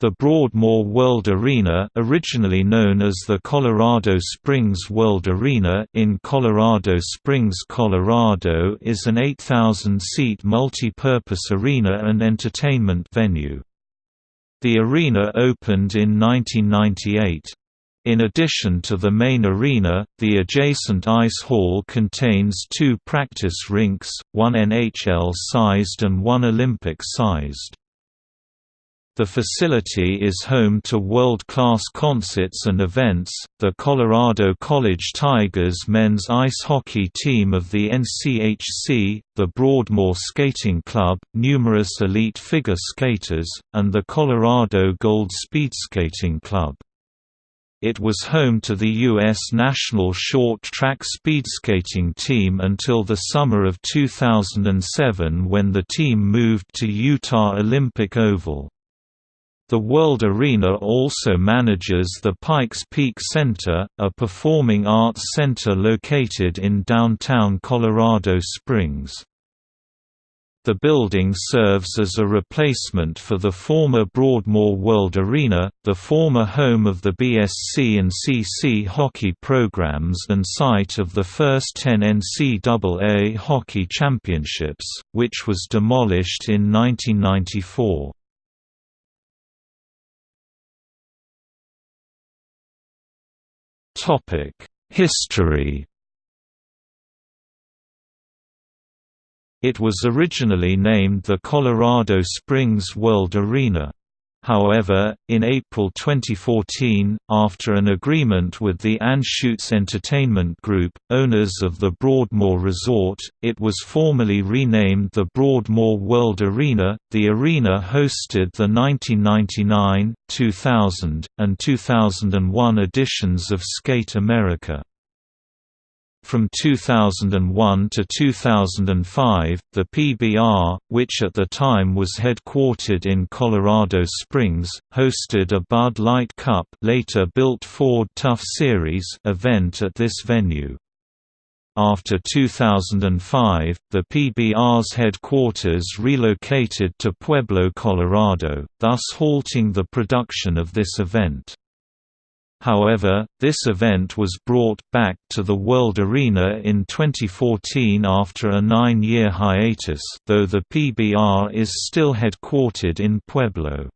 The Broadmoor World Arena originally known as the Colorado Springs World Arena in Colorado Springs, Colorado is an 8,000-seat multi-purpose arena and entertainment venue. The arena opened in 1998. In addition to the main arena, the adjacent ice hall contains two practice rinks, one NHL-sized and one Olympic-sized. The facility is home to world-class concerts and events, the Colorado College Tigers men's ice hockey team of the NCHC, the Broadmoor Skating Club, numerous elite figure skaters, and the Colorado Gold Speed Skating Club. It was home to the U.S. national short track speed skating team until the summer of 2007 when the team moved to Utah Olympic Oval. The World Arena also manages the Pikes Peak Center, a performing arts center located in downtown Colorado Springs. The building serves as a replacement for the former Broadmoor World Arena, the former home of the BSC and CC hockey programs and site of the first 10 NCAA hockey championships, which was demolished in 1994. History It was originally named the Colorado Springs World Arena. However, in April 2014, after an agreement with the Anschutz Entertainment Group, owners of the Broadmoor Resort, it was formally renamed the Broadmoor World Arena. The arena hosted the 1999, 2000, and 2001 editions of Skate America. From 2001 to 2005, the PBR, which at the time was headquartered in Colorado Springs, hosted a Bud Light Cup later built Ford Tough Series event at this venue. After 2005, the PBR's headquarters relocated to Pueblo, Colorado, thus halting the production of this event. However, this event was brought back to the World Arena in 2014 after a nine-year hiatus though the PBR is still headquartered in Pueblo.